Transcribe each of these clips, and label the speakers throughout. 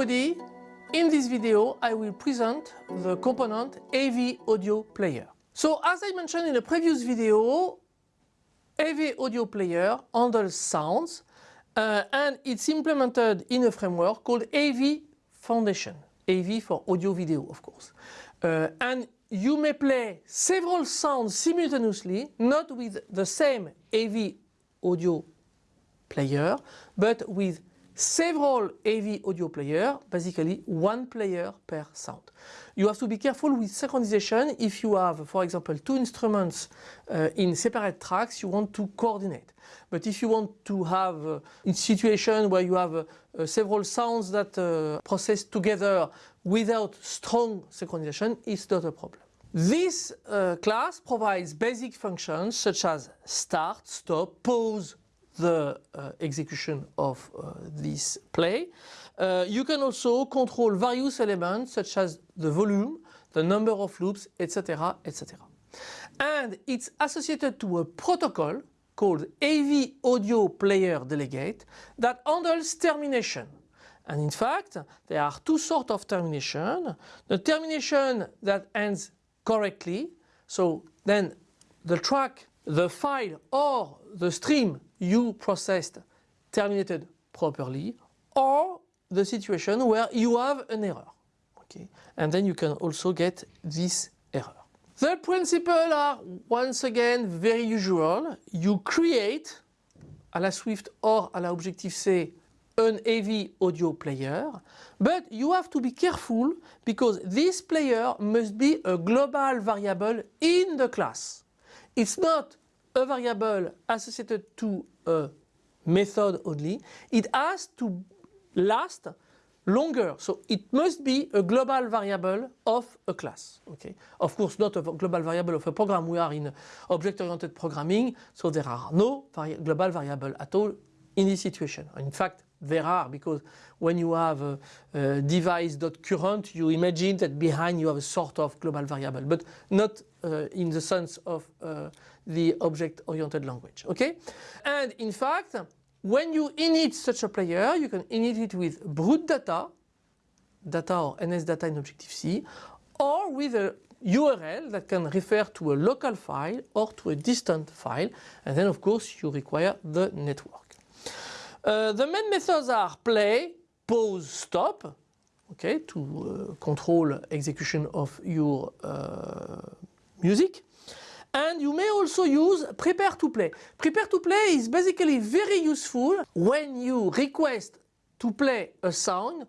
Speaker 1: everybody. In this video I will present the component AV Audio Player. So as I mentioned in a previous video, AV Audio Player handles sounds uh, and it's implemented in a framework called AV Foundation. AV for audio video of course. Uh, and you may play several sounds simultaneously, not with the same AV audio player, but with several AV audio player, basically one player per sound. You have to be careful with synchronization if you have, for example, two instruments uh, in separate tracks, you want to coordinate. But if you want to have uh, a situation where you have uh, several sounds that uh, process together without strong synchronization, it's not a problem. This uh, class provides basic functions such as start, stop, pause, the uh, execution of uh, this play. Uh, you can also control various elements such as the volume, the number of loops, etc. etc. And it's associated to a protocol called AV Audio Player Delegate that handles termination. And in fact, there are two sorts of termination. The termination that ends correctly, so then the track, the file or the stream you processed terminated properly or the situation where you have an error. Okay? And then you can also get this error. The principles are once again very usual. You create à la Swift or à la Objective-C an AV audio player, but you have to be careful because this player must be a global variable in the class. It's not a variable associated to a method only, it has to last longer. So it must be a global variable of a class. Okay. Of course not a global variable of a program. We are in object-oriented programming, so there are no vari global variable at all in this situation. In fact, there are because when you have a, a device.current you imagine that behind you have a sort of global variable but not uh, in the sense of uh, the object-oriented language. Okay? And in fact when you init such a player you can init it with brute data, data or NS data in Objective-C or with a URL that can refer to a local file or to a distant file and then of course you require the network. Uh, the main methods are play, pause, stop, okay, to uh, control execution of your uh, music. And you may also use prepare to play. Prepare to play is basically very useful when you request to play a sound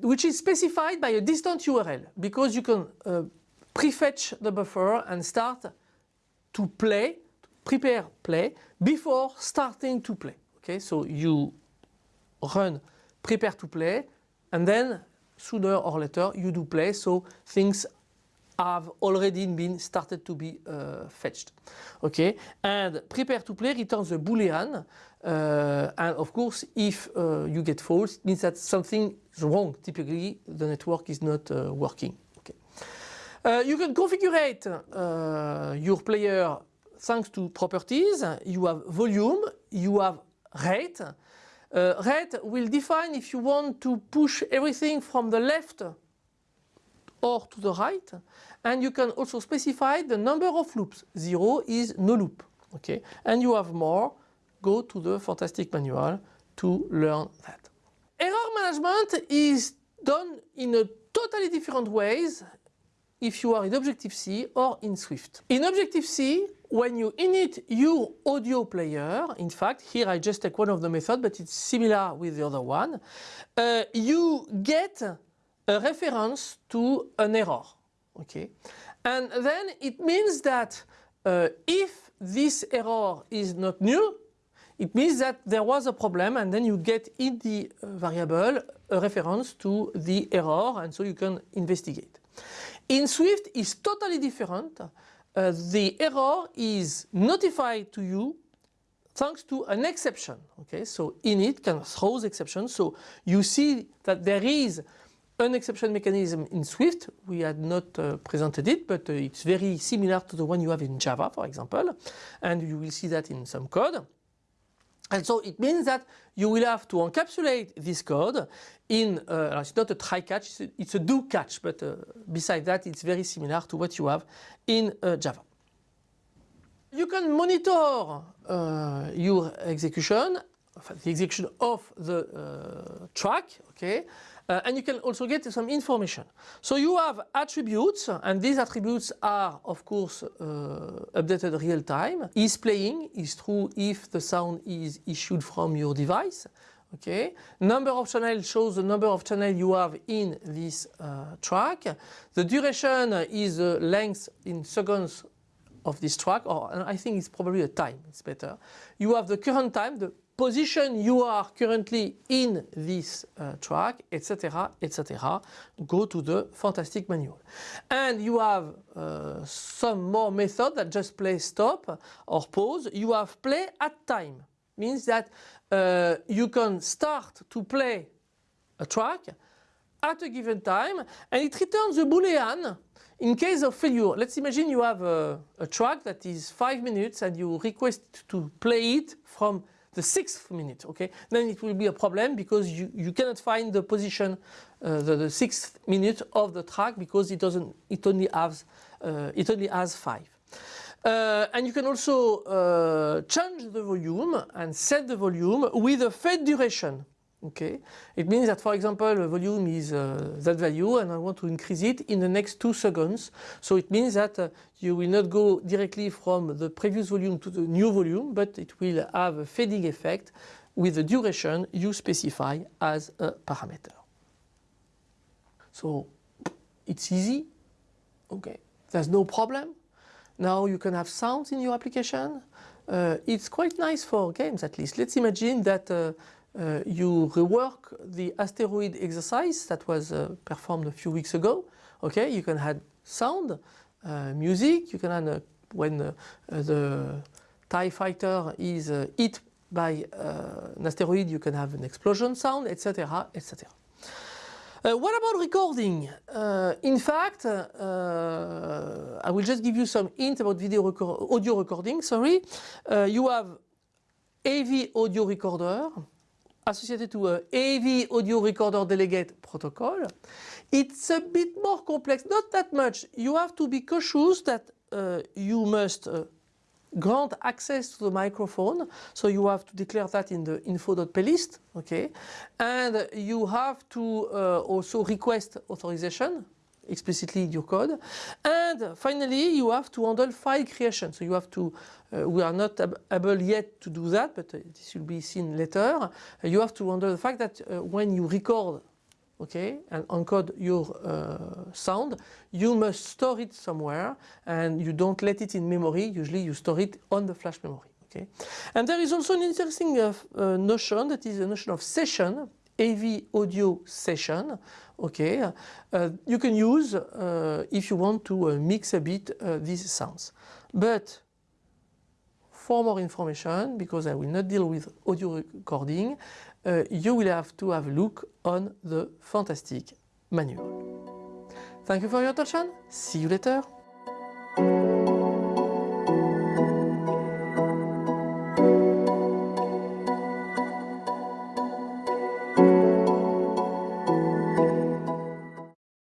Speaker 1: which is specified by a distant URL because you can uh, prefetch the buffer and start to play, prepare play before starting to play. Okay, so you run prepare to play and then sooner or later you do play so things have already been started to be uh, fetched. Okay, and prepare to play returns a boolean uh, and of course if uh, you get false it means that something is wrong. Typically the network is not uh, working. Okay. Uh, you can configure uh, your player thanks to properties. You have volume, you have rate. Uh, rate will define if you want to push everything from the left or to the right and you can also specify the number of loops. Zero is no loop. Okay, and you have more. Go to the fantastic manual to learn that. Error management is done in a totally different ways if you are in Objective-C or in Swift. In Objective-C, when you init your audio player, in fact, here I just take one of the methods, but it's similar with the other one, uh, you get a reference to an error. Okay, and then it means that uh, if this error is not nil, it means that there was a problem and then you get in the uh, variable a reference to the error and so you can investigate. In Swift is totally different uh, the error is notified to you thanks to an exception. Okay, so init can throw exceptions. So you see that there is an exception mechanism in Swift. We had not uh, presented it, but uh, it's very similar to the one you have in Java, for example. And you will see that in some code. And so it means that you will have to encapsulate this code in, uh, it's not a try catch, it's a, it's a do catch, but uh, besides that it's very similar to what you have in uh, Java. You can monitor uh, your execution, the execution of the uh, track, okay, uh, and you can also get some information. So you have attributes, and these attributes are, of course, uh, updated real time. Is playing is true if the sound is issued from your device. Okay, number of channels shows the number of channels you have in this uh, track. The duration is the length in seconds of this track, or I think it's probably a time, it's better. You have the current time, the position you are currently in this uh, track, etc., etc. Go to the fantastic manual. And you have uh, some more method that just play stop or pause. You have play at time. Means that uh, you can start to play a track at a given time and it returns a boolean in case of failure. Let's imagine you have a, a track that is 5 minutes and you request to play it from the sixth minute, okay? Then it will be a problem because you, you cannot find the position, uh, the, the, sixth minute of the track because it doesn't, it only has, uh, it only has five. Uh, and you can also uh, change the volume and set the volume with a fade duration. Okay, it means that, for example, the volume is uh, that value and I want to increase it in the next two seconds. So it means that uh, you will not go directly from the previous volume to the new volume, but it will have a fading effect with the duration you specify as a parameter. So it's easy. Okay, there's no problem. Now you can have sounds in your application. Uh, it's quite nice for games at least. Let's imagine that uh, uh, you rework the asteroid exercise that was uh, performed a few weeks ago. Okay, you can add sound, uh, music, you can add uh, when uh, the TIE fighter is uh, hit by an asteroid, you can have an explosion sound, etc. etc. what about recording? in fact, I will just give you some hint about video record audio recording. Sorry, you have AV audio recorder, associated to a AV audio recorder delegate protocol. It's a bit more complex, not that much. You have to be cautious that uh, you must uh, grant access to the microphone. So you have to declare that in the info.plist, okay? And you have to uh, also request authorization explicitly in your code. And finally, you have to handle file creation. So you have to, uh, we are not ab able yet to do that, but uh, this will be seen later. Uh, you have to handle the fact that uh, when you record, okay, and encode your uh, sound, you must store it somewhere and you don't let it in memory. Usually you store it on the flash memory. Okay. And there is also an interesting uh, notion that is a notion of session AV audio session okay uh, you can use uh, if you want to uh, mix a bit uh, these sounds. But for more information because I will not deal with audio recording uh, you will have to have a look on the fantastic manual. Thank you for your attention. See you later